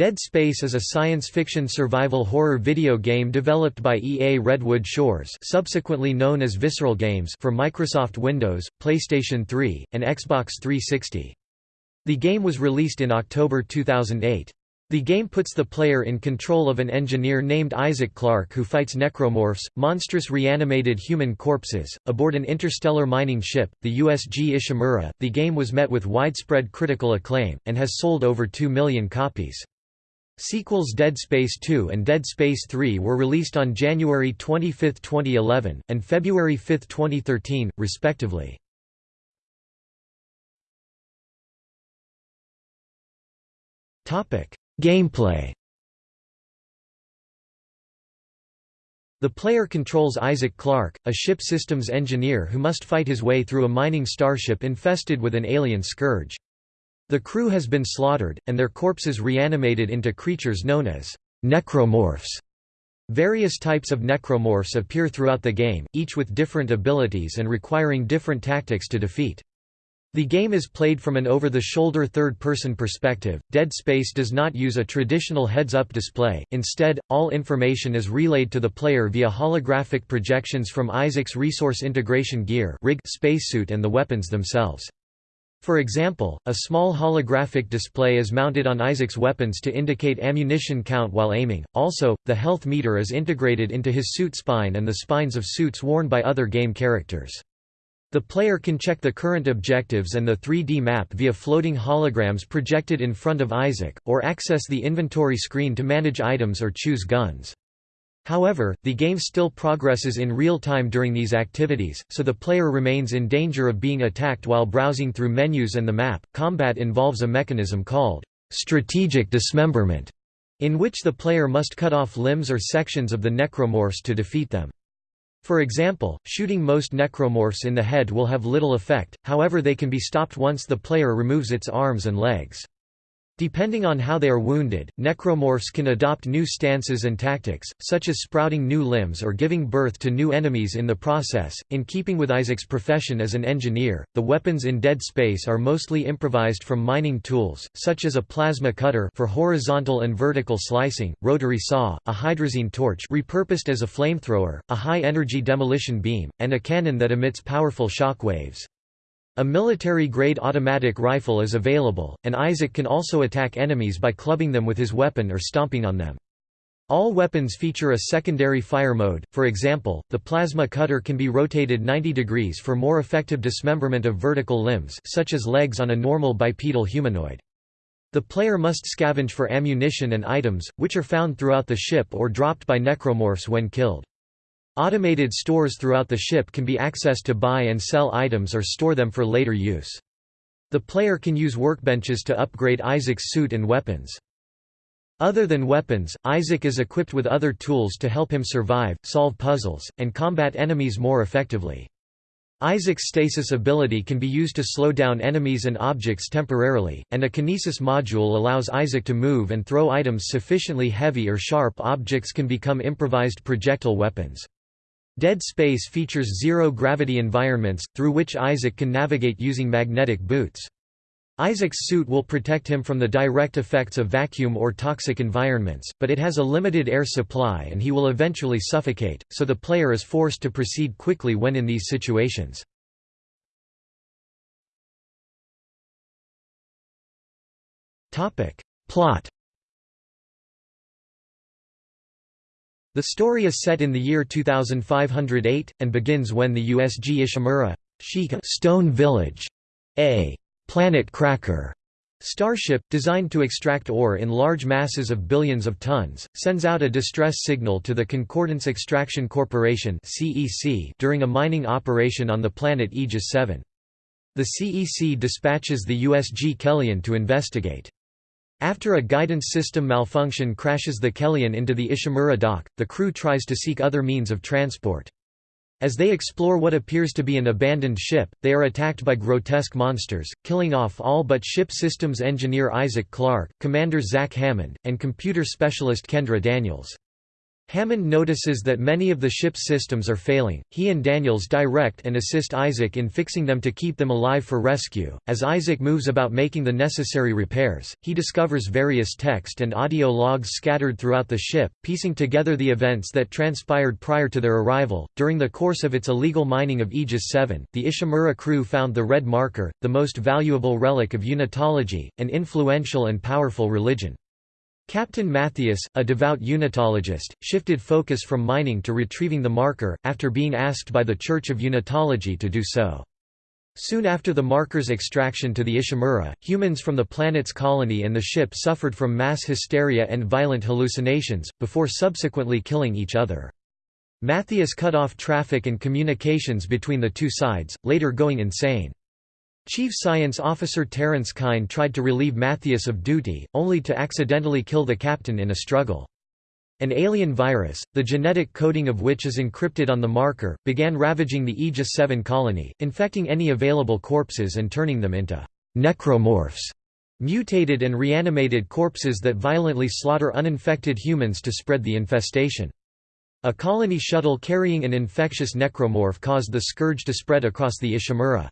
Dead Space is a science fiction survival horror video game developed by EA Redwood Shores subsequently known as Visceral Games for Microsoft Windows, PlayStation 3, and Xbox 360. The game was released in October 2008. The game puts the player in control of an engineer named Isaac Clarke who fights necromorphs, monstrous reanimated human corpses, aboard an interstellar mining ship, the USG Ishimura. The game was met with widespread critical acclaim, and has sold over 2 million copies. Sequels Dead Space 2 and Dead Space 3 were released on January 25, 2011, and February 5, 2013, respectively. Gameplay The player controls Isaac Clarke, a ship systems engineer who must fight his way through a mining starship infested with an alien scourge. The crew has been slaughtered, and their corpses reanimated into creatures known as necromorphs. Various types of necromorphs appear throughout the game, each with different abilities and requiring different tactics to defeat. The game is played from an over-the-shoulder third-person perspective. Dead Space does not use a traditional heads-up display. Instead, all information is relayed to the player via holographic projections from Isaac's resource integration gear, rig, spacesuit and the weapons themselves. For example, a small holographic display is mounted on Isaac's weapons to indicate ammunition count while aiming. Also, the health meter is integrated into his suit spine and the spines of suits worn by other game characters. The player can check the current objectives and the 3D map via floating holograms projected in front of Isaac, or access the inventory screen to manage items or choose guns. However, the game still progresses in real time during these activities, so the player remains in danger of being attacked while browsing through menus and the map. Combat involves a mechanism called strategic dismemberment, in which the player must cut off limbs or sections of the necromorphs to defeat them. For example, shooting most necromorphs in the head will have little effect, however they can be stopped once the player removes its arms and legs. Depending on how they are wounded, necromorphs can adopt new stances and tactics, such as sprouting new limbs or giving birth to new enemies in the process. In keeping with Isaac's profession as an engineer, the weapons in Dead Space are mostly improvised from mining tools, such as a plasma cutter for horizontal and vertical slicing, rotary saw, a hydrazine torch repurposed as a flamethrower, a high-energy demolition beam, and a cannon that emits powerful shock waves. A military-grade automatic rifle is available, and Isaac can also attack enemies by clubbing them with his weapon or stomping on them. All weapons feature a secondary fire mode, for example, the plasma cutter can be rotated 90 degrees for more effective dismemberment of vertical limbs such as legs on a normal bipedal humanoid. The player must scavenge for ammunition and items, which are found throughout the ship or dropped by necromorphs when killed. Automated stores throughout the ship can be accessed to buy and sell items or store them for later use. The player can use workbenches to upgrade Isaac's suit and weapons. Other than weapons, Isaac is equipped with other tools to help him survive, solve puzzles, and combat enemies more effectively. Isaac's stasis ability can be used to slow down enemies and objects temporarily, and a kinesis module allows Isaac to move and throw items sufficiently heavy or sharp objects can become improvised projectile weapons. Dead Space features zero-gravity environments, through which Isaac can navigate using magnetic boots. Isaac's suit will protect him from the direct effects of vacuum or toxic environments, but it has a limited air supply and he will eventually suffocate, so the player is forced to proceed quickly when in these situations. Plot The story is set in the year 2508, and begins when the USG Ishimura Stone Village, a planet cracker starship, designed to extract ore in large masses of billions of tons, sends out a distress signal to the Concordance Extraction Corporation during a mining operation on the planet Aegis 7. The CEC dispatches the USG Kellion to investigate. After a guidance system malfunction crashes the Kellion into the Ishimura dock, the crew tries to seek other means of transport. As they explore what appears to be an abandoned ship, they are attacked by grotesque monsters, killing off all but ship systems engineer Isaac Clarke, commander Zach Hammond, and computer specialist Kendra Daniels. Hammond notices that many of the ship's systems are failing. He and Daniels direct and assist Isaac in fixing them to keep them alive for rescue. As Isaac moves about making the necessary repairs, he discovers various text and audio logs scattered throughout the ship, piecing together the events that transpired prior to their arrival. During the course of its illegal mining of Aegis 7, the Ishimura crew found the red marker, the most valuable relic of Unitology, an influential and powerful religion. Captain Mathius, a devout Unitologist, shifted focus from mining to retrieving the marker, after being asked by the Church of Unitology to do so. Soon after the marker's extraction to the Ishimura, humans from the planet's colony and the ship suffered from mass hysteria and violent hallucinations, before subsequently killing each other. Mathius cut off traffic and communications between the two sides, later going insane. Chief Science Officer Terence Kyne tried to relieve Mathius of duty, only to accidentally kill the captain in a struggle. An alien virus, the genetic coding of which is encrypted on the marker, began ravaging the Aegis 7 colony, infecting any available corpses and turning them into necromorphs, mutated and reanimated corpses that violently slaughter uninfected humans to spread the infestation. A colony shuttle carrying an infectious necromorph caused the scourge to spread across the Ishimura.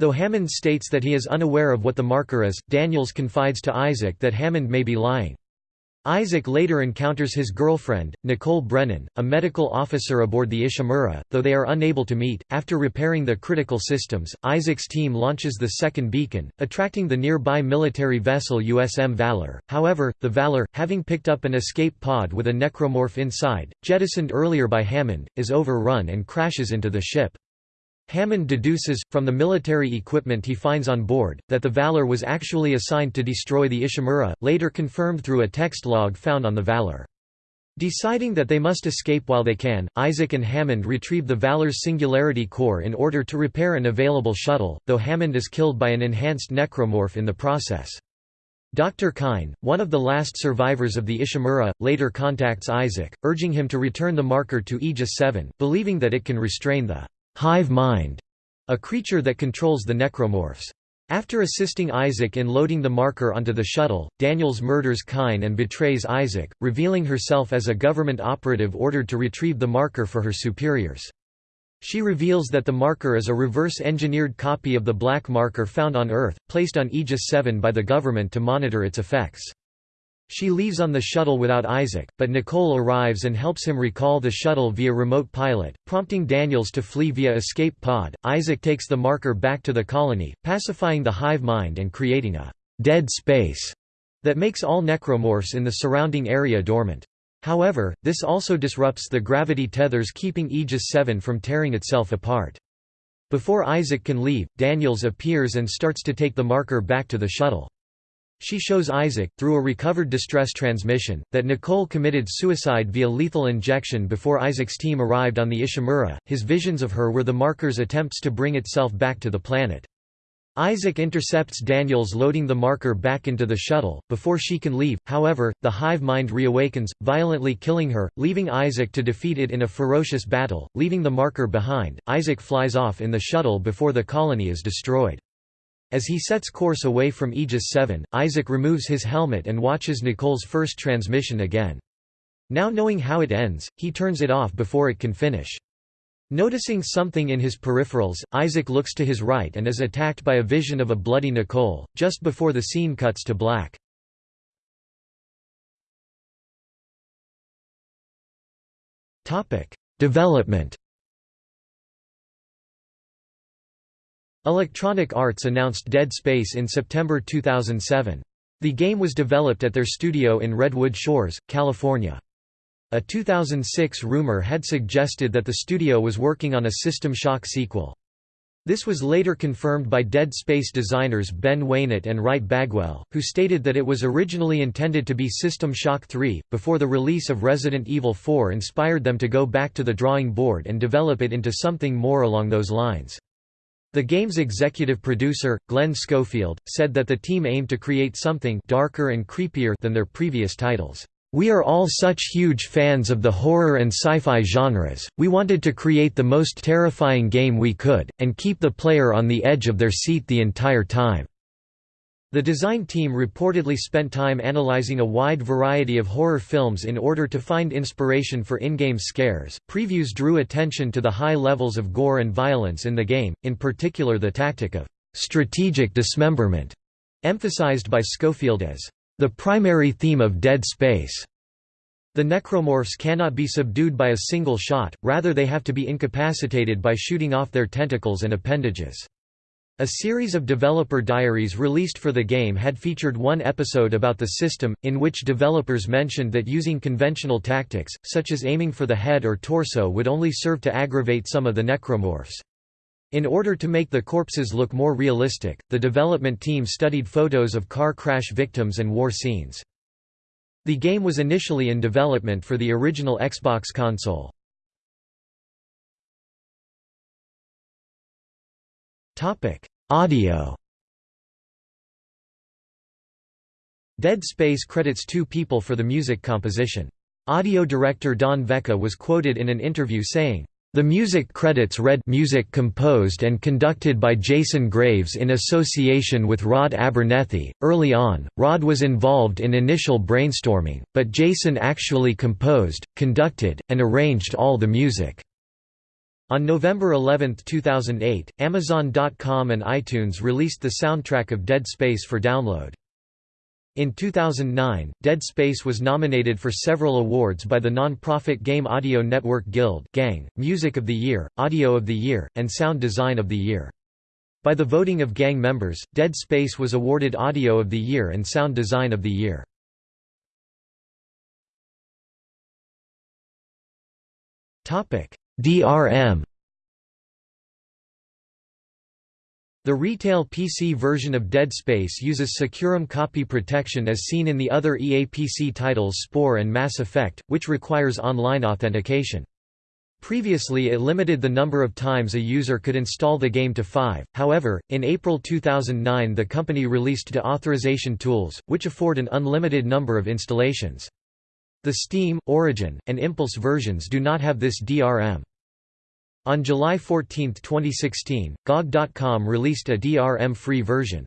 Though Hammond states that he is unaware of what the marker is, Daniels confides to Isaac that Hammond may be lying. Isaac later encounters his girlfriend, Nicole Brennan, a medical officer aboard the Ishimura, though they are unable to meet. After repairing the critical systems, Isaac's team launches the second beacon, attracting the nearby military vessel USM Valor. However, the Valor, having picked up an escape pod with a necromorph inside, jettisoned earlier by Hammond, is overrun and crashes into the ship. Hammond deduces, from the military equipment he finds on board, that the Valor was actually assigned to destroy the Ishimura, later confirmed through a text log found on the Valor. Deciding that they must escape while they can, Isaac and Hammond retrieve the Valor's singularity core in order to repair an available shuttle, though Hammond is killed by an enhanced necromorph in the process. Dr. Kyne, one of the last survivors of the Ishimura, later contacts Isaac, urging him to return the marker to Aegis 7, believing that it can restrain the hive mind, a creature that controls the necromorphs. After assisting Isaac in loading the marker onto the shuttle, Daniels murders Kyne and betrays Isaac, revealing herself as a government operative ordered to retrieve the marker for her superiors. She reveals that the marker is a reverse-engineered copy of the black marker found on Earth, placed on Aegis 7 by the government to monitor its effects. She leaves on the shuttle without Isaac, but Nicole arrives and helps him recall the shuttle via remote pilot, prompting Daniels to flee via escape pod. Isaac takes the marker back to the colony, pacifying the hive mind and creating a dead space that makes all necromorphs in the surrounding area dormant. However, this also disrupts the gravity tethers keeping Aegis 7 from tearing itself apart. Before Isaac can leave, Daniels appears and starts to take the marker back to the shuttle. She shows Isaac, through a recovered distress transmission, that Nicole committed suicide via lethal injection before Isaac's team arrived on the Ishimura. His visions of her were the marker's attempts to bring itself back to the planet. Isaac intercepts Daniels loading the marker back into the shuttle, before she can leave, however, the hive mind reawakens, violently killing her, leaving Isaac to defeat it in a ferocious battle, leaving the marker behind. Isaac flies off in the shuttle before the colony is destroyed. As he sets course away from Aegis 7, Isaac removes his helmet and watches Nicole's first transmission again. Now knowing how it ends, he turns it off before it can finish. Noticing something in his peripherals, Isaac looks to his right and is attacked by a vision of a bloody Nicole, just before the scene cuts to black. Development Electronic Arts announced Dead Space in September 2007. The game was developed at their studio in Redwood Shores, California. A 2006 rumor had suggested that the studio was working on a System Shock sequel. This was later confirmed by Dead Space designers Ben Wanat and Wright Bagwell, who stated that it was originally intended to be System Shock 3, before the release of Resident Evil 4 inspired them to go back to the drawing board and develop it into something more along those lines. The game's executive producer, Glenn Schofield, said that the team aimed to create something darker and creepier than their previous titles. We are all such huge fans of the horror and sci-fi genres, we wanted to create the most terrifying game we could, and keep the player on the edge of their seat the entire time." The design team reportedly spent time analyzing a wide variety of horror films in order to find inspiration for in-game scares. Previews drew attention to the high levels of gore and violence in the game, in particular the tactic of strategic dismemberment, emphasized by Schofield as the primary theme of Dead Space. The necromorphs cannot be subdued by a single shot, rather they have to be incapacitated by shooting off their tentacles and appendages. A series of developer diaries released for the game had featured one episode about the system, in which developers mentioned that using conventional tactics, such as aiming for the head or torso would only serve to aggravate some of the necromorphs. In order to make the corpses look more realistic, the development team studied photos of car crash victims and war scenes. The game was initially in development for the original Xbox console. Audio Dead Space credits two people for the music composition. Audio director Don Vecca was quoted in an interview saying, the music credits read music composed and conducted by Jason Graves in association with Rod Abernethy. Early on, Rod was involved in initial brainstorming, but Jason actually composed, conducted, and arranged all the music. On November 11, 2008, Amazon.com and iTunes released the soundtrack of Dead Space for download. In 2009, Dead Space was nominated for several awards by the non-profit Game Audio Network Guild Gang, Music of the Year, Audio of the Year, and Sound Design of the Year. By the voting of Gang members, Dead Space was awarded Audio of the Year and Sound Design of the Year. DRM The retail PC version of Dead Space uses SecuROM copy protection as seen in the other EA PC titles Spore and Mass Effect, which requires online authentication. Previously it limited the number of times a user could install the game to five, however, in April 2009 the company released deauthorization tools, which afford an unlimited number of installations. The Steam, Origin, and Impulse versions do not have this DRM. On July 14, 2016, GOG.com released a DRM-free version.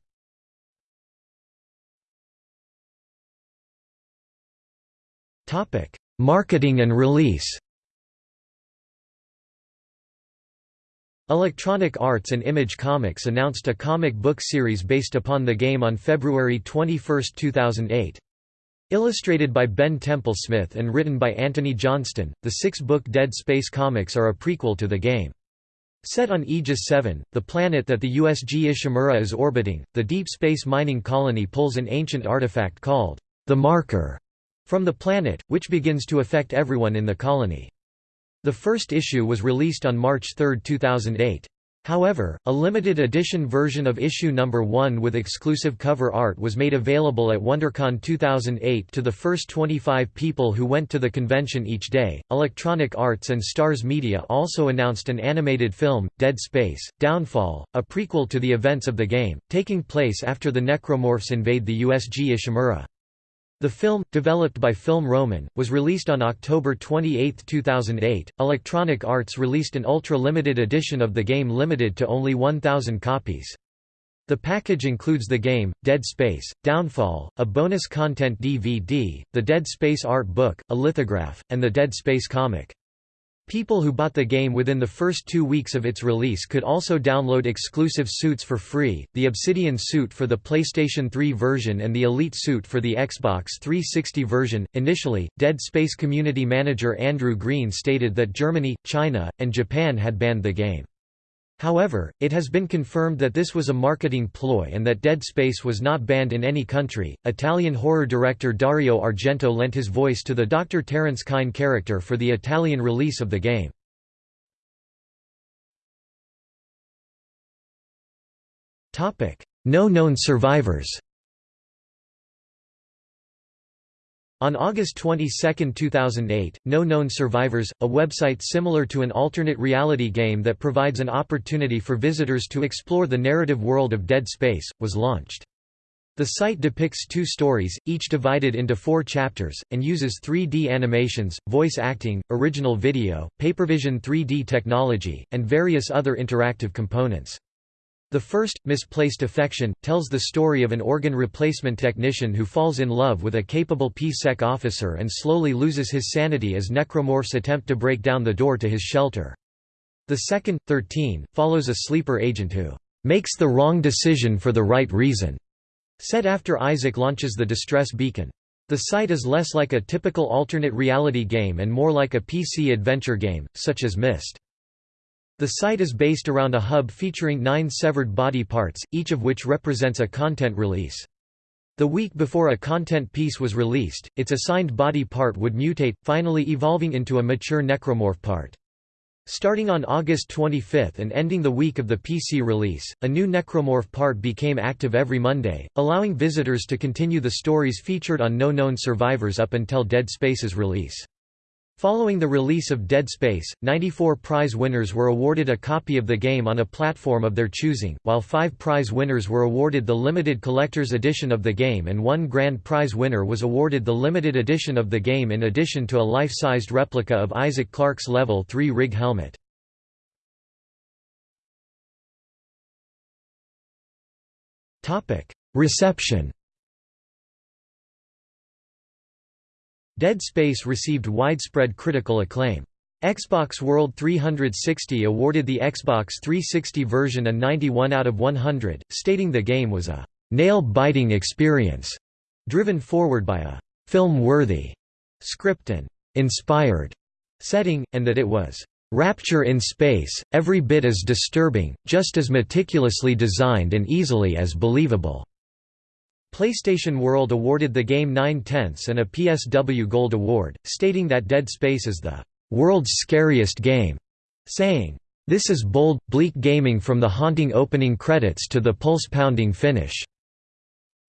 Marketing and release Electronic Arts and Image Comics announced a comic book series based upon the game on February 21, 2008. Illustrated by Ben Templesmith and written by Antony Johnston, the six-book Dead Space comics are a prequel to the game. Set on Aegis 7, the planet that the USG Ishimura is orbiting, the deep space mining colony pulls an ancient artifact called the Marker from the planet, which begins to affect everyone in the colony. The first issue was released on March 3, 2008. However, a limited edition version of issue number 1 with exclusive cover art was made available at WonderCon 2008 to the first 25 people who went to the convention each day. Electronic Arts and Starz Media also announced an animated film, Dead Space Downfall, a prequel to the events of the game, taking place after the Necromorphs invade the USG Ishimura. The film, developed by Film Roman, was released on October 28, 2008. Electronic Arts released an ultra-limited edition of the game limited to only 1,000 copies. The package includes the game, Dead Space, Downfall, a bonus content DVD, the Dead Space art book, a lithograph, and the Dead Space comic. People who bought the game within the first two weeks of its release could also download exclusive suits for free, the Obsidian suit for the PlayStation 3 version and the Elite suit for the Xbox 360 version. Initially, Dead Space community manager Andrew Green stated that Germany, China, and Japan had banned the game. However, it has been confirmed that this was a marketing ploy and that Dead Space was not banned in any country. Italian horror director Dario Argento lent his voice to the Dr. Terence Kyne character for the Italian release of the game. No known survivors. On August 22, 2008, No Known Survivors, a website similar to an alternate reality game that provides an opportunity for visitors to explore the narrative world of Dead Space, was launched. The site depicts two stories, each divided into four chapters, and uses 3D animations, voice acting, original video, Papervision 3D technology, and various other interactive components. The first, Misplaced Affection, tells the story of an organ replacement technician who falls in love with a capable PSEC officer and slowly loses his sanity as necromorphs attempt to break down the door to his shelter. The second, 13, follows a sleeper agent who makes the wrong decision for the right reason, set after Isaac launches the distress beacon. The site is less like a typical alternate reality game and more like a PC adventure game, such as Myst. The site is based around a hub featuring nine severed body parts, each of which represents a content release. The week before a content piece was released, its assigned body part would mutate, finally evolving into a mature necromorph part. Starting on August 25 and ending the week of the PC release, a new necromorph part became active every Monday, allowing visitors to continue the stories featured on No Known Survivors up until Dead Space's release. Following the release of Dead Space, 94 prize winners were awarded a copy of the game on a platform of their choosing, while five prize winners were awarded the limited collector's edition of the game and one grand prize winner was awarded the limited edition of the game in addition to a life-sized replica of Isaac Clarke's Level 3 rig helmet. Reception Dead Space received widespread critical acclaim. Xbox World 360 awarded the Xbox 360 version a 91 out of 100, stating the game was a «nail-biting experience», driven forward by a «film-worthy» script and «inspired» setting, and that it was «rapture in space, every bit as disturbing, just as meticulously designed and easily as believable». PlayStation World awarded the game 9 tenths and a PSW Gold Award, stating that Dead Space is the world's scariest game, saying, This is bold, bleak gaming from the haunting opening credits to the pulse-pounding finish.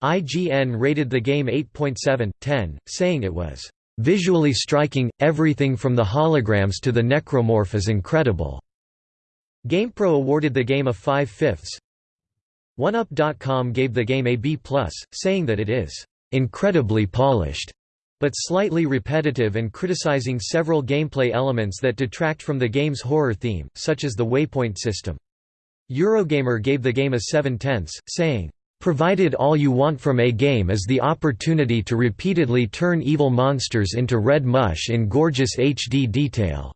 IGN rated the game 8.7, 10, saying it was visually striking, everything from the holograms to the necromorph is incredible. GamePro awarded the game a 5 fifths, OneUp.com gave the game a B+, saying that it is incredibly polished, but slightly repetitive and criticizing several gameplay elements that detract from the game's horror theme, such as the waypoint system. Eurogamer gave the game a 7 tenths, saying, "...provided all you want from a game is the opportunity to repeatedly turn evil monsters into red mush in gorgeous HD detail."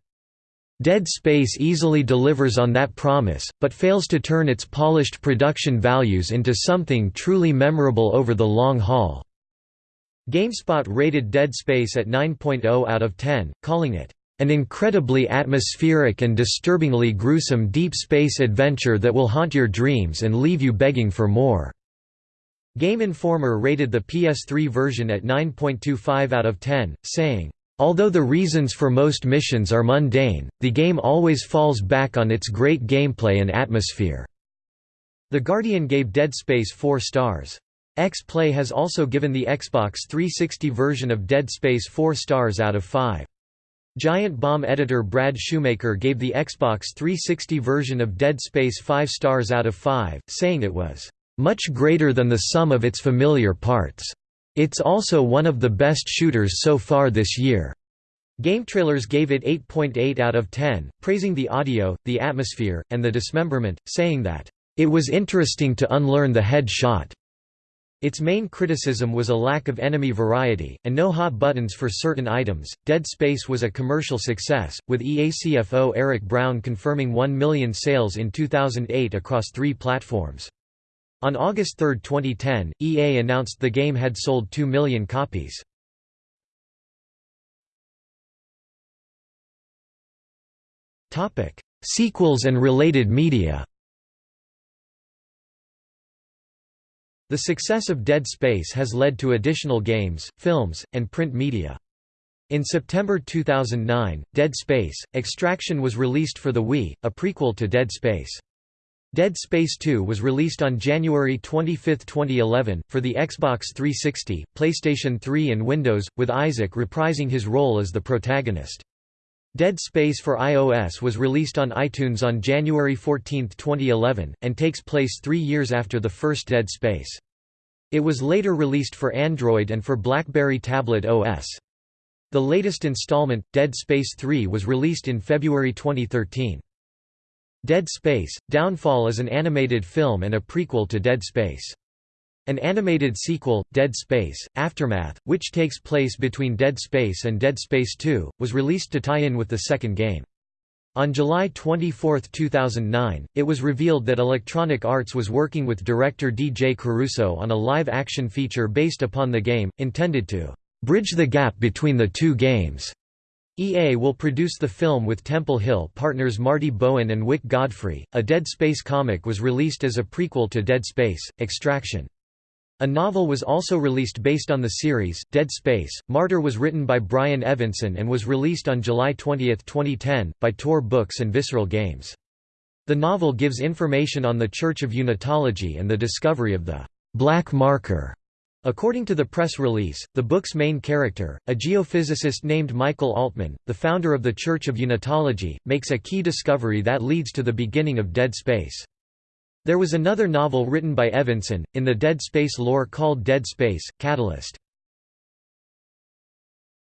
Dead Space easily delivers on that promise, but fails to turn its polished production values into something truly memorable over the long haul. GameSpot rated Dead Space at 9.0 out of 10, calling it, "...an incredibly atmospheric and disturbingly gruesome deep space adventure that will haunt your dreams and leave you begging for more." Game Informer rated the PS3 version at 9.25 out of 10, saying, Although the reasons for most missions are mundane, the game always falls back on its great gameplay and atmosphere." The Guardian gave Dead Space 4 stars. X-Play has also given the Xbox 360 version of Dead Space 4 stars out of 5. Giant Bomb editor Brad Shoemaker gave the Xbox 360 version of Dead Space 5 stars out of 5, saying it was, "...much greater than the sum of its familiar parts." It's also one of the best shooters so far this year. GameTrailers gave it 8.8 out of 10, praising the audio, the atmosphere, and the dismemberment, saying that, "...it was interesting to unlearn the head shot." Its main criticism was a lack of enemy variety, and no hot buttons for certain items. Dead Space was a commercial success, with EA CFO Eric Brown confirming 1 million sales in 2008 across three platforms. On August 3, 2010, EA announced the game had sold 2 million copies. Sequels and related media The success of Dead Space has led to additional games, films, and print media. In September 2009, Dead Space – Extraction was released for the Wii, a prequel to Dead Space. Dead Space 2 was released on January 25, 2011, for the Xbox 360, PlayStation 3 and Windows, with Isaac reprising his role as the protagonist. Dead Space for iOS was released on iTunes on January 14, 2011, and takes place three years after the first Dead Space. It was later released for Android and for BlackBerry Tablet OS. The latest installment, Dead Space 3 was released in February 2013. Dead Space – Downfall is an animated film and a prequel to Dead Space. An animated sequel, Dead Space – Aftermath, which takes place between Dead Space and Dead Space 2, was released to tie in with the second game. On July 24, 2009, it was revealed that Electronic Arts was working with director D.J. Caruso on a live-action feature based upon the game, intended to "...bridge the gap between the two games." EA will produce the film with Temple Hill partners Marty Bowen and Wyck Godfrey. A Dead Space comic was released as a prequel to Dead Space Extraction. A novel was also released based on the series, Dead Space. Martyr was written by Brian Evenson and was released on July 20, 2010, by Tor Books and Visceral Games. The novel gives information on the Church of Unitology and the discovery of the Black Marker According to the press release, the book's main character, a geophysicist named Michael Altman, the founder of the Church of Unitology, makes a key discovery that leads to the beginning of Dead Space. There was another novel written by Evenson, in the Dead Space lore called Dead Space, Catalyst.